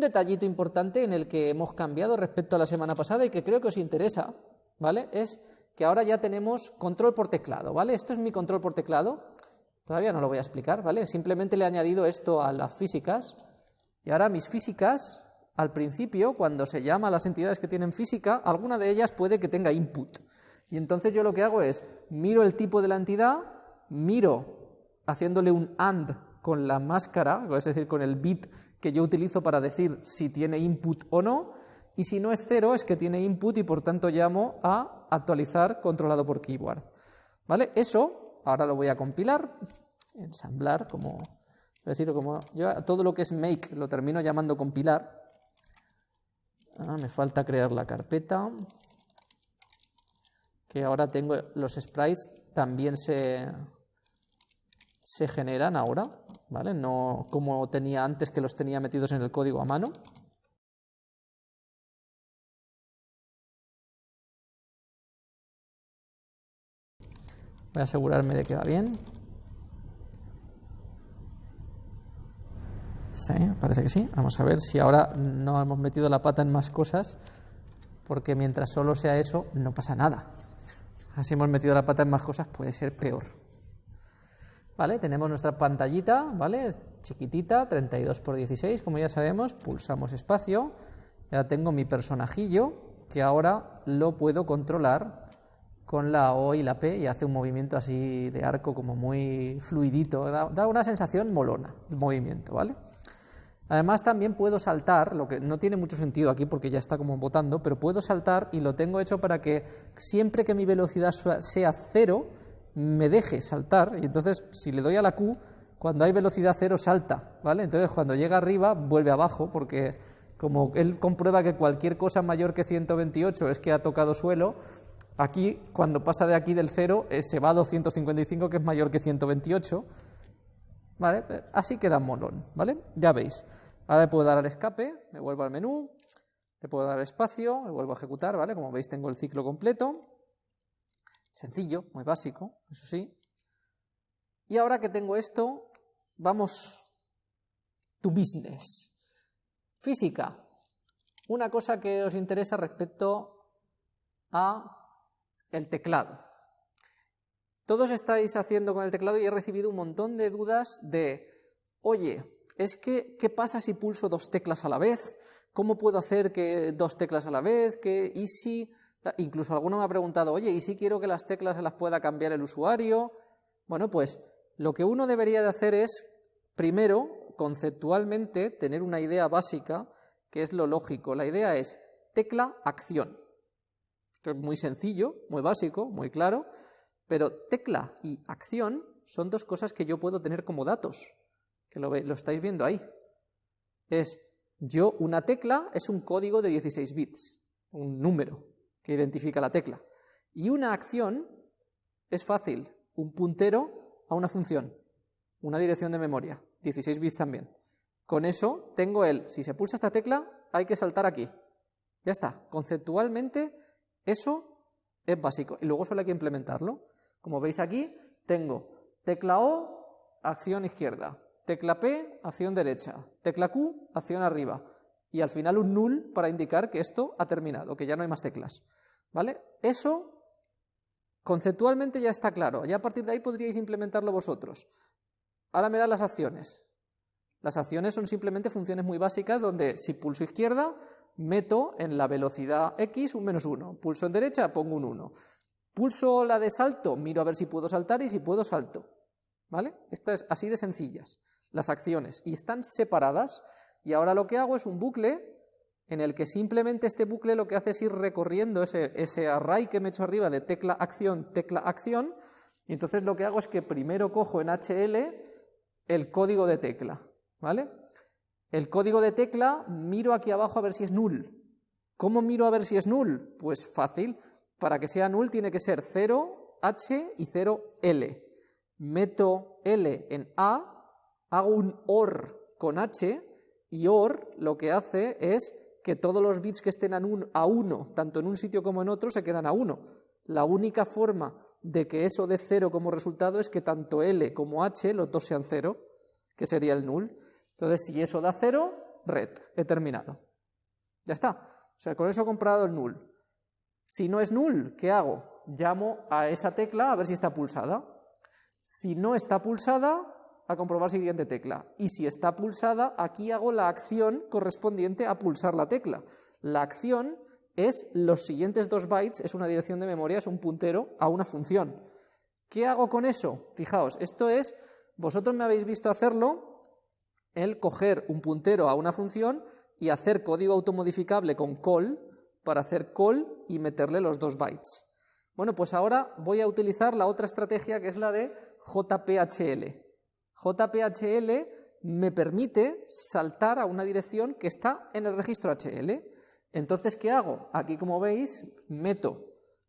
Un detallito importante en el que hemos cambiado respecto a la semana pasada y que creo que os interesa, ¿vale? Es que ahora ya tenemos control por teclado, ¿vale? Esto es mi control por teclado, todavía no lo voy a explicar, ¿vale? Simplemente le he añadido esto a las físicas, y ahora mis físicas, al principio, cuando se llama a las entidades que tienen física, alguna de ellas puede que tenga input, y entonces yo lo que hago es, miro el tipo de la entidad, miro haciéndole un AND con la máscara, es decir, con el bit que yo utilizo para decir si tiene input o no, y si no es cero es que tiene input y por tanto llamo a actualizar controlado por keyword. ¿Vale? Eso ahora lo voy a compilar, ensamblar, como, es decir, como yo todo lo que es make lo termino llamando compilar. Ah, me falta crear la carpeta, que ahora tengo los sprites también se, se generan ahora, ¿vale? No como tenía antes que los tenía metidos en el código a mano. Voy a asegurarme de que va bien. Sí, parece que sí. Vamos a ver si ahora no hemos metido la pata en más cosas, porque mientras solo sea eso, no pasa nada. Así hemos metido la pata en más cosas, puede ser peor. Tenemos nuestra pantallita, ¿vale? Chiquitita, 32 por 16, como ya sabemos, pulsamos espacio, ya tengo mi personajillo, que ahora lo puedo controlar con la O y la P y hace un movimiento así de arco como muy fluidito, da, una sensación molona el movimiento, ¿vale? Además también puedo saltar, lo que no tiene mucho sentido aquí porque ya está como botando, pero puedo saltar y lo tengo hecho para que siempre que mi velocidad sea cero, me deje saltar, y entonces si le doy a la Q, cuando hay velocidad cero salta, ¿vale? Entonces cuando llega arriba vuelve abajo porque como él comprueba que cualquier cosa mayor que 128 es que ha tocado suelo, Aquí, cuando pasa de aquí del 0, eh, se va a 255, que es mayor que 128. ¿Vale? Así queda molón, ¿vale? Ya veis. Ahora le puedo dar al escape, me vuelvo al menú, le puedo dar espacio, me vuelvo a ejecutar, ¿vale? Como veis tengo el ciclo completo. Sencillo, muy básico, eso sí. Y ahora que tengo esto, vamos to business. Física. Una cosa que os interesa respecto a el teclado. Todos estáis haciendo con el teclado y he recibido un montón de dudas de, oye, es que, ¿qué pasa si pulso dos teclas a la vez? ¿Cómo puedo hacer que dos teclas a la vez? ¿Qué, ¿Y si...? Incluso alguno me ha preguntado, oye, ¿y si quiero que las teclas se las pueda cambiar el usuario? Bueno, pues lo que uno debería de hacer es, primero, conceptualmente, tener una idea básica, que es lo lógico. La idea es tecla, acción. Esto es muy sencillo, muy básico, muy claro, pero tecla y acción son dos cosas que yo puedo tener como datos, que lo, lo estáis viendo ahí. Es, yo, una tecla es un código de 16 bits, un número que identifica la tecla. Y una acción es fácil, un puntero a una función, una dirección de memoria, 16 bits también. Con eso tengo el, si se pulsa esta tecla, hay que saltar aquí. Ya está, conceptualmente eso es básico y luego solo hay que implementarlo. Como veis aquí, tengo tecla O, acción izquierda, tecla P, acción derecha, tecla Q, acción arriba, y al final un null para indicar que esto ha terminado, que ya no hay más teclas. ¿Vale? Eso conceptualmente ya está claro, ya a partir de ahí podríais implementarlo vosotros. Ahora me dan las acciones. Las acciones son simplemente funciones muy básicas donde si pulso izquierda meto en la velocidad x un menos 1, pulso en derecha, pongo un 1. Pulso la de salto, miro a ver si puedo saltar y si puedo salto. ¿Vale? Esto es así de sencillas, las acciones, y están separadas, y ahora lo que hago es un bucle en el que simplemente este bucle lo que hace es ir recorriendo ese, array que me he hecho arriba de tecla acción, tecla acción, y entonces lo que hago es que primero cojo en HL el código de tecla, ¿vale? El código de tecla, miro aquí abajo a ver si es null. ¿Cómo miro a ver si es null? Pues fácil. Para que sea null tiene que ser 0, H y 0, L. Meto L en A, hago un OR con H, y OR lo que hace es que todos los bits que estén a 1, tanto en un sitio como en otro, se quedan a 1. La única forma de que eso dé 0 como resultado es que tanto L como H, los dos sean 0, que sería el null. Entonces, si eso da 0, red, he terminado. Ya está. O sea, con eso he comprado el null. Si no es null, ¿qué hago? Llamo a esa tecla a ver si está pulsada. Si no está pulsada, a comprobar siguiente tecla. Y si está pulsada, aquí hago la acción correspondiente a pulsar la tecla. La acción es los siguientes dos bytes, es una dirección de memoria, es un puntero a una función. ¿Qué hago con eso? Fijaos, esto es, vosotros me habéis visto hacerlo, el coger un puntero a una función y hacer código automodificable con call, para hacer call y meterle los dos bytes. Bueno, pues ahora voy a utilizar la otra estrategia que es la de JPHL. JPHL me permite saltar a una dirección que está en el registro HL. Entonces, ¿qué hago? Aquí, como veis, meto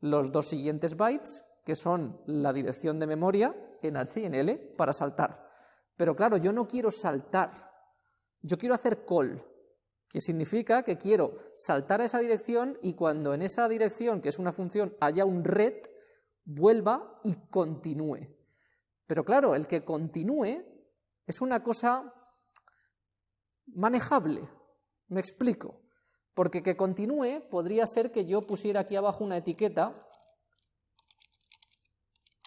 los dos siguientes bytes, que son la dirección de memoria en H y en L, para saltar. Pero claro, yo no quiero saltar, yo quiero hacer call que significa que quiero saltar a esa dirección y cuando en esa dirección, que es una función, haya un red, vuelva y continúe. Pero claro, el que continúe es una cosa manejable, me explico. Porque que continúe podría ser que yo pusiera aquí abajo una etiqueta,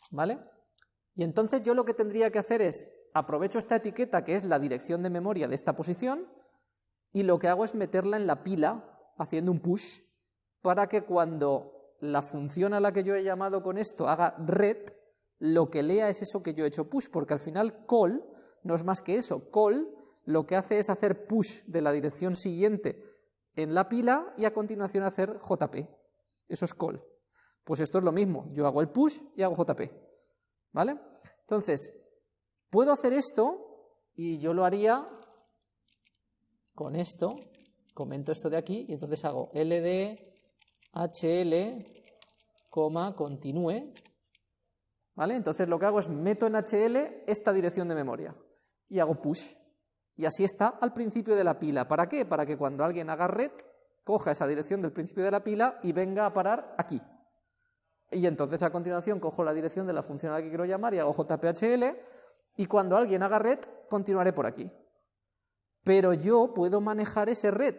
¿vale? Y entonces yo lo que tendría que hacer es, aprovecho esta etiqueta que es la dirección de memoria de esta posición, y lo que hago es meterla en la pila haciendo un push para que cuando la función a la que yo he llamado con esto haga red, lo que lea es eso que yo he hecho push, porque al final call no es más que eso, call lo que hace es hacer push de la dirección siguiente en la pila y a continuación hacer JP, eso es call. Pues esto es lo mismo, yo hago el push y hago JP, ¿vale? Entonces, puedo hacer esto y yo lo haría con esto, comento esto de aquí, y entonces hago ld hl, continúe, ¿vale? Entonces lo que hago es meto en hl esta dirección de memoria, y hago push, y así está al principio de la pila. ¿Para qué? Para que cuando alguien haga red, coja esa dirección del principio de la pila y venga a parar aquí. Y entonces a continuación cojo la dirección de la función a la que quiero llamar y hago jphl, y cuando alguien haga red, continuaré por aquí pero yo puedo manejar ese red,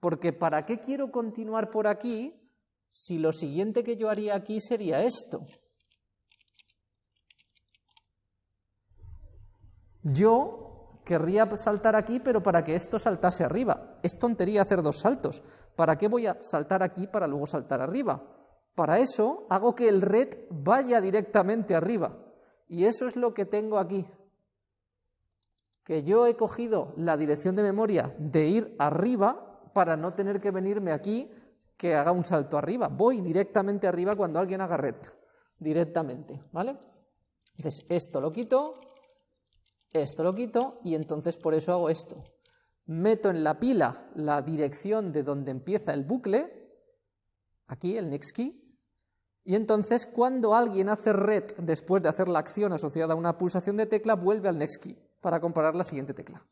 porque ¿para qué quiero continuar por aquí si lo siguiente que yo haría aquí sería esto? Yo querría saltar aquí, pero para que esto saltase arriba. Es tontería hacer dos saltos. ¿Para qué voy a saltar aquí para luego saltar arriba? Para eso hago que el red vaya directamente arriba. Y eso es lo que tengo aquí que yo he cogido la dirección de memoria de ir arriba para no tener que venirme aquí que haga un salto arriba. Voy directamente arriba cuando alguien haga red, directamente, ¿vale? Entonces, esto lo quito, esto lo quito, y entonces por eso hago esto. Meto en la pila la dirección de donde empieza el bucle, aquí el next key, y entonces cuando alguien hace red después de hacer la acción asociada a una pulsación de tecla, vuelve al next key para comparar la siguiente tecla.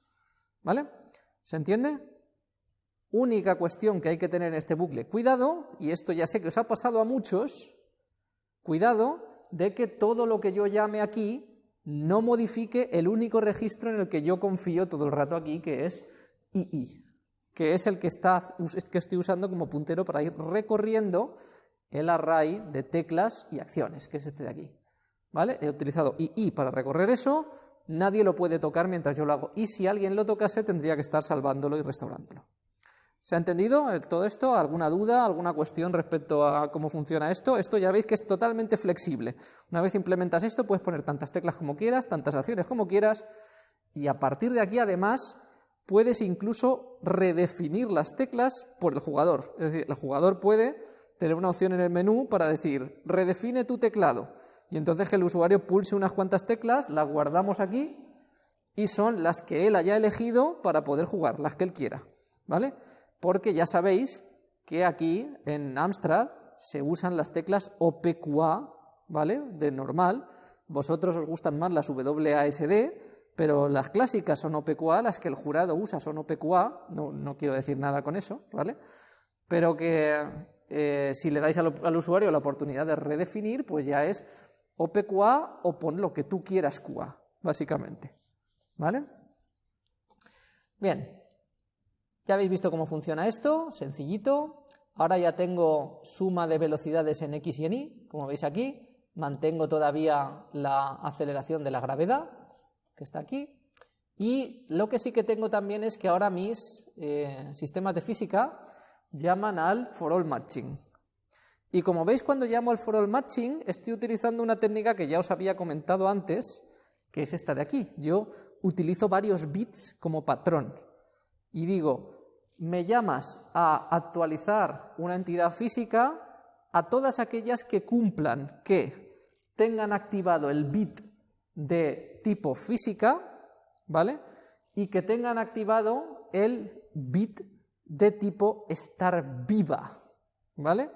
¿Vale? ¿Se entiende? Única cuestión que hay que tener en este bucle. Cuidado, y esto ya sé que os ha pasado a muchos, cuidado de que todo lo que yo llame aquí no modifique el único registro en el que yo confío todo el rato aquí, que es II, que es el que, está, que estoy usando como puntero para ir recorriendo el array de teclas y acciones, que es este de aquí. ¿Vale? He utilizado II para recorrer eso, nadie lo puede tocar mientras yo lo hago. Y si alguien lo tocase, tendría que estar salvándolo y restaurándolo. ¿Se ha entendido todo esto? ¿Alguna duda, alguna cuestión respecto a cómo funciona esto? Esto ya veis que es totalmente flexible. Una vez implementas esto, puedes poner tantas teclas como quieras, tantas acciones como quieras, y a partir de aquí, además, puedes incluso redefinir las teclas por el jugador. Es decir, el jugador puede tener una opción en el menú para decir, redefine tu teclado y entonces que el usuario pulse unas cuantas teclas, las guardamos aquí y son las que él haya elegido para poder jugar, las que él quiera, ¿vale? Porque ya sabéis que aquí en Amstrad se usan las teclas OPQA, ¿vale? De normal. Vosotros os gustan más las WASD, pero las clásicas son OPQA, las que el jurado usa son OPQA, no, no quiero decir nada con eso, ¿vale? Pero que eh, si le dais al, al usuario la oportunidad de redefinir, pues ya es o PQA o pon lo que tú quieras QA, básicamente. ¿Vale? Bien, Ya habéis visto cómo funciona esto, sencillito. Ahora ya tengo suma de velocidades en x y en y, como veis aquí. Mantengo todavía la aceleración de la gravedad, que está aquí. Y lo que sí que tengo también es que ahora mis eh, sistemas de física llaman al for all matching. Y como veis cuando llamo al for all matching, estoy utilizando una técnica que ya os había comentado antes, que es esta de aquí. Yo utilizo varios bits como patrón. Y digo, me llamas a actualizar una entidad física a todas aquellas que cumplan, que tengan activado el bit de tipo física, ¿vale? Y que tengan activado el bit de tipo estar viva, ¿vale?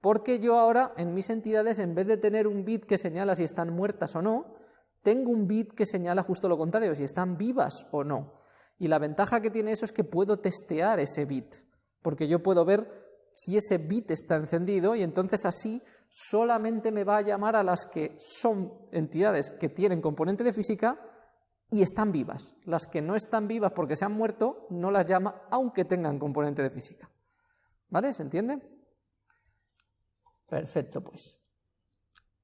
Porque yo ahora en mis entidades, en vez de tener un bit que señala si están muertas o no, tengo un bit que señala justo lo contrario, si están vivas o no. Y la ventaja que tiene eso es que puedo testear ese bit, porque yo puedo ver si ese bit está encendido y entonces así solamente me va a llamar a las que son entidades que tienen componente de física y están vivas. Las que no están vivas porque se han muerto, no las llama aunque tengan componente de física. ¿Vale? ¿Se entiende? Perfecto, pues.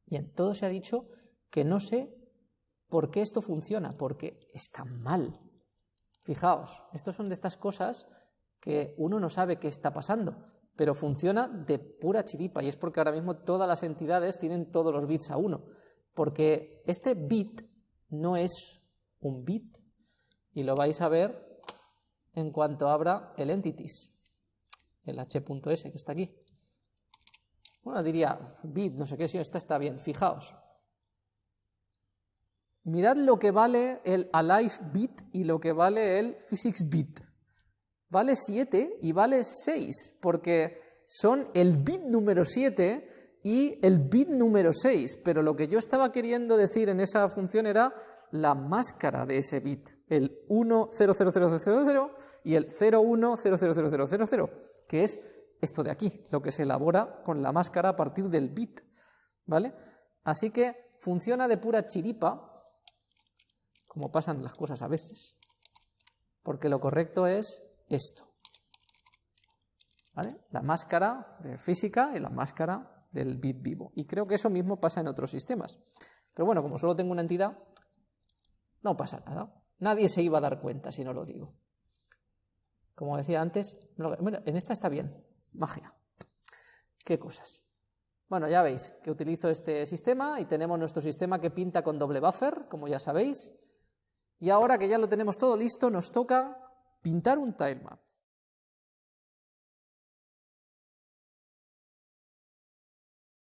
Bien, todo se ha dicho que no sé por qué esto funciona, porque está mal. Fijaos, estos son de estas cosas que uno no sabe qué está pasando, pero funciona de pura chiripa y es porque ahora mismo todas las entidades tienen todos los bits a uno, porque este bit no es un bit y lo vais a ver en cuanto abra el entities, el h.s que está aquí. Bueno, diría bit, no sé qué, si esta está bien, fijaos. Mirad lo que vale el alive bit y lo que vale el physics bit. Vale 7 y vale 6, porque son el bit número 7 y el bit número 6, pero lo que yo estaba queriendo decir en esa función era la máscara de ese bit, el 1000000 y el 01000000, que es esto de aquí, lo que se elabora con la máscara a partir del bit, ¿vale? Así que funciona de pura chiripa, como pasan las cosas a veces, porque lo correcto es esto. La máscara de física y la máscara del bit vivo. Y creo que eso mismo pasa en otros sistemas. Pero bueno, como solo tengo una entidad, no pasa nada. Nadie se iba a dar cuenta si no lo digo. Como decía antes, bueno, en esta está bien, magia. ¿Qué cosas? Bueno, ya veis que utilizo este sistema y tenemos nuestro sistema que pinta con doble buffer, como ya sabéis. Y ahora que ya lo tenemos todo listo, nos toca pintar un tilemap.